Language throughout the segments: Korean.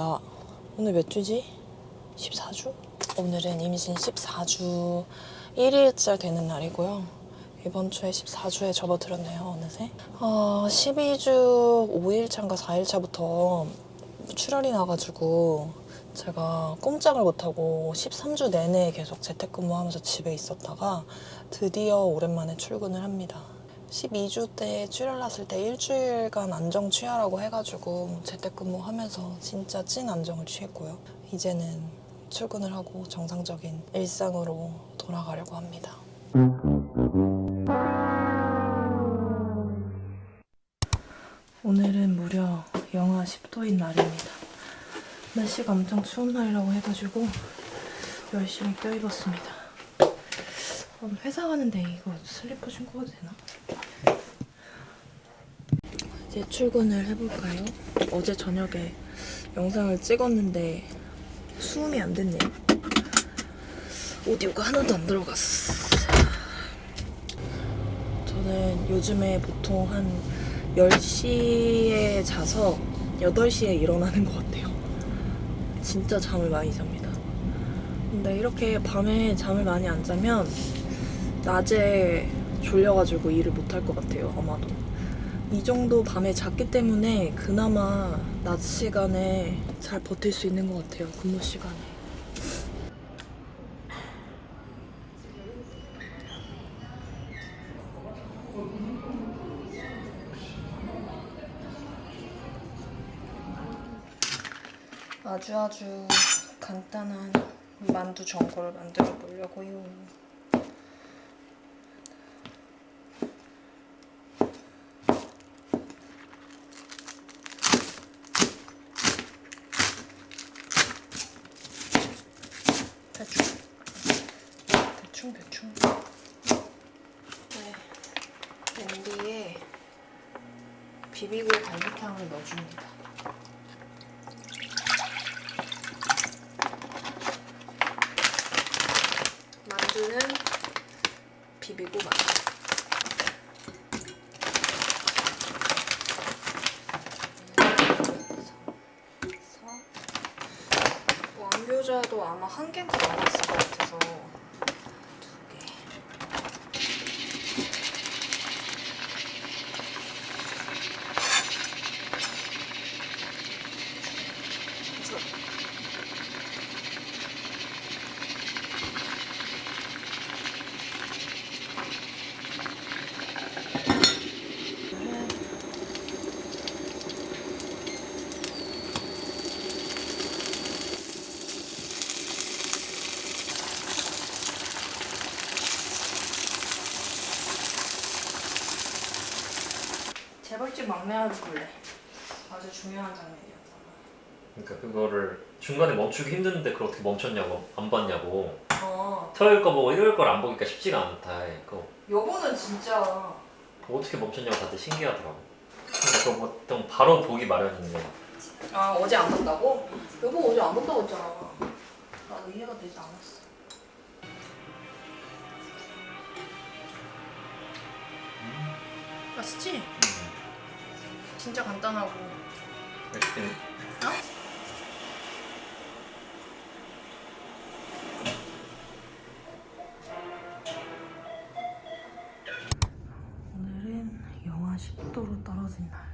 월요일입니다. 오늘 몇 주지? 14주? 오늘은 임신 14주 1일째 되는 날이고요. 이번 주에 14주에 접어들었네요, 어느새. 어, 12주 5일차인가 4일차부터 출혈이 나가지고 제가 꼼짝을 못하고 13주 내내 계속 재택근무하면서 집에 있었다가 드디어 오랜만에 출근을 합니다. 12주 때 출혈 났을 때 일주일간 안정 취하라고 해가지고 재택근무하면서 진짜 찐 안정을 취했고요. 이제는 출근을 하고 정상적인 일상으로 돌아가려고 합니다. 오늘은 무려 영하 10도인 날입니다. 날씨가 엄청 추운 날이라고 해가지고 열심히 껴입었습니다. 회사 가는데 이거 슬리퍼 신고 가도 되나? 이제 출근을 해볼까요? 어제 저녁에 영상을 찍었는데 수음이 안 됐네요. 오디오가 하나도 안 들어갔어. 저는 요즘에 보통 한 10시에 자서 8시에 일어나는 것 같아요. 진짜 잠을 많이 잡니다. 근데 이렇게 밤에 잠을 많이 안 자면 낮에 졸려가지고 일을 못 할 것 같아요, 아마도. 이 정도 밤에 잤기 때문에 그나마 낮 시간에 잘 버틸 수 있는 것 같아요, 근무 시간에. 아주 아주 간단한 만두 전골을 만들어 보려고요. 대충 대충 대충 네 냄비에 비비고 갈비탕을 넣어줍니다. 만두는 비비고 만두. 왕교자도 아마 한 개가 남았을 것 같아서 재벌집 막내 아들 볼래. 아주 중요한 장면이었잖아. 그러니까 그거를 중간에 멈추기 힘드는데 그걸 어떻게 멈췄냐고 안 봤냐고 어, 토요일 거 보고 일요일 걸 안 보니까 쉽지가 않다 그거 여보는 진짜 어떻게 멈췄냐고 다들 신기하더라고 근데 그거 보통 바로 보기 마련인데 아 어제 안 봤다고? 여보 어제 안 봤다고 했잖아. 나도 이해가 되지 않았어. 맛있지? 진짜 간단하고. 맛있긴 어? 오늘은 영하 10도로 떨어진 날.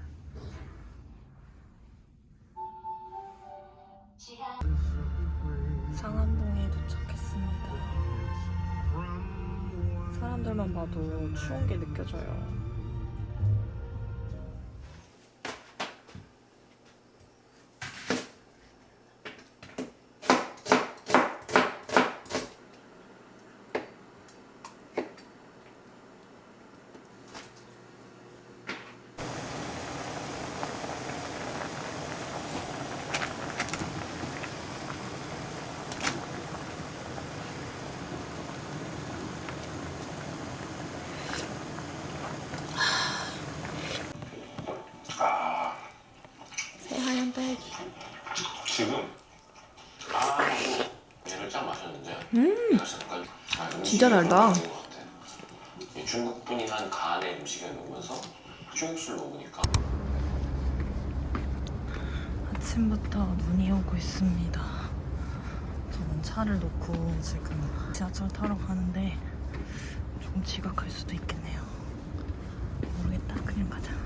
상암동에 도착했습니다. 사람들만 봐도 추운 게 느껴져요. 새하얀 딸기. 지금 아 얘를 쫙 마셨는데 음 진짜 달다. 중국 분이 한 간의 음식에 넣으면서 중국 술 먹으니까 아침부터 눈이 오고 있습니다. 저는 차를 놓고 지금 지하철 타러 가는데 조금 지각할 수도 있겠네요. 모르겠다. 그냥 가자.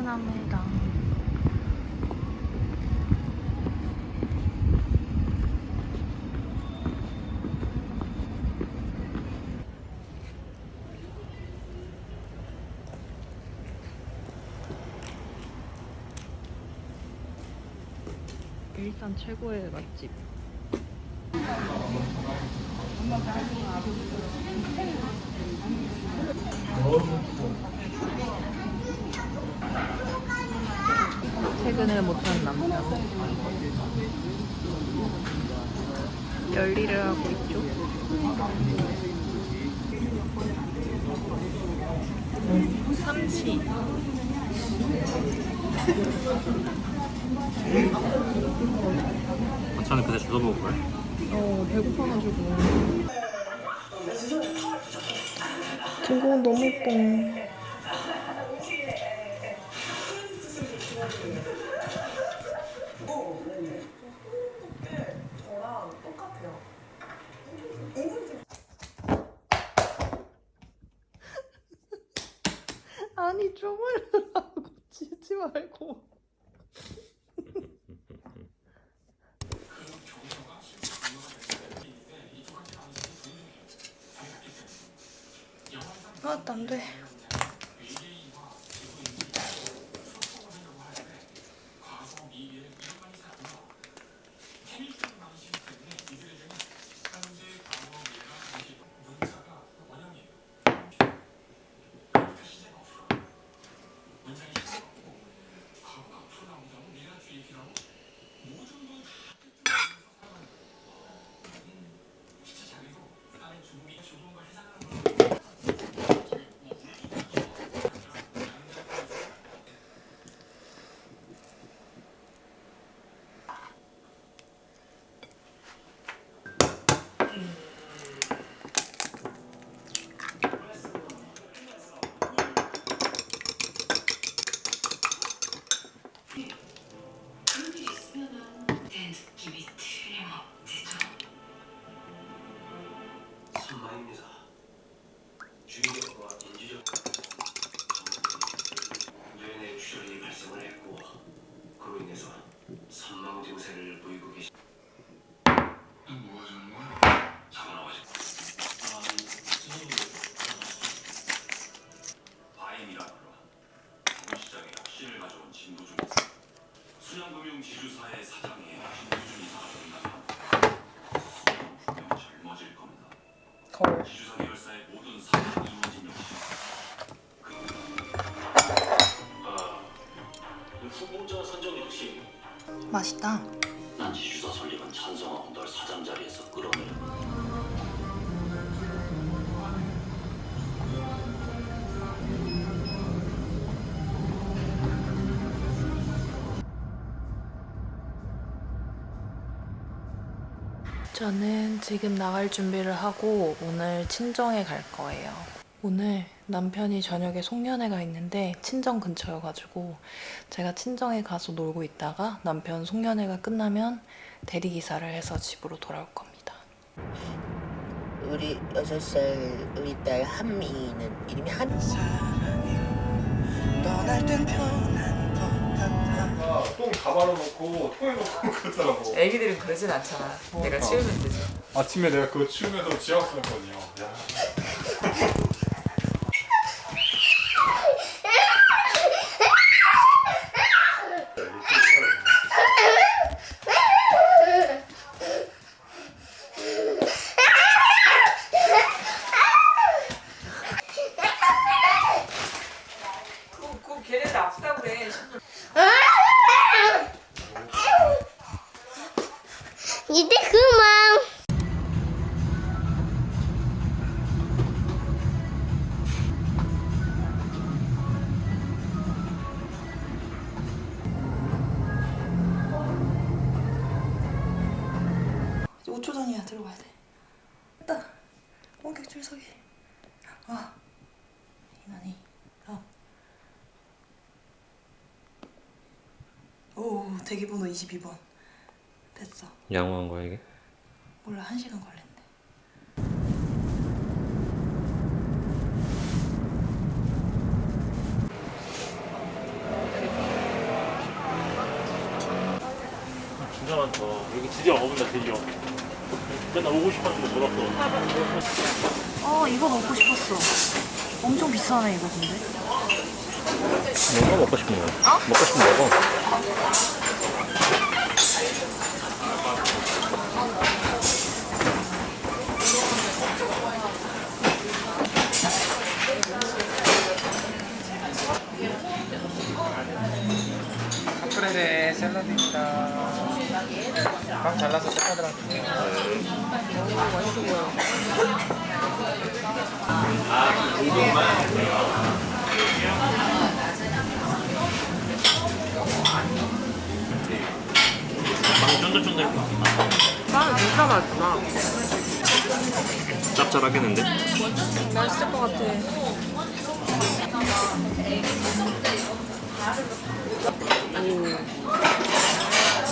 퇴근합니다. 일산 최고의 맛집. 퇴근을 못한 남편. 열일을 하고 있죠. 음, 삼치. 저는 그때 주워 먹을 거예요. 어, 배고파가지고. 등고은 너무 예뻐. 아니 주물르라고 치지 말고 아, 안 돼. 주의력과 인지적 뇌내 출혈이 발생을 했고 그로 인해서 선망 증세를 보이고. 뭐 저는 지금 나갈 준비를 하고 오늘 친정에 갈 거예요. 오늘 남편이 저녁에 송년회가 있는데 친정 근처여가지고 제가 친정에 가서 놀고 있다가 남편 송년회가 끝나면 대리기사를 해서 집으로 돌아올 겁니다. 우리 여섯 살 우리 딸 한미는 이름이 한 떠날 땐 편한 것같 아 아, 똥다 발라놓고 통에 놓고 그러더라고. 애기들은 그러진 않잖아. 내가 그러니까. 치우면 되지. 아침에 내가 그거 치우면서 지하철 했거든요. 5초 전이야 들어가야 돼. 됐다. 원격 출석이. 아. 이난이. 다음. 오 대기번호 22번. 됐어. 양호한 거야 이게? 몰라 한 시간 걸렸네. 진짜 많다. 여기 드디어 먹는다 드디어. 맨날 오고 싶었는데 못 왔어. 어 이거 먹고 싶었어. 엄청 비싸네 이거 근데. 뭐가 먹고 싶은 거야? 먹고 싶은 거 먹어. 카프레레 샐러드입니다. 밥 잘라서 샐러드랑 주세요. 빵 쫀득쫀득. 빵 진짜 맛있구나. 짭짤하겠는데? 맛있을 것 같아.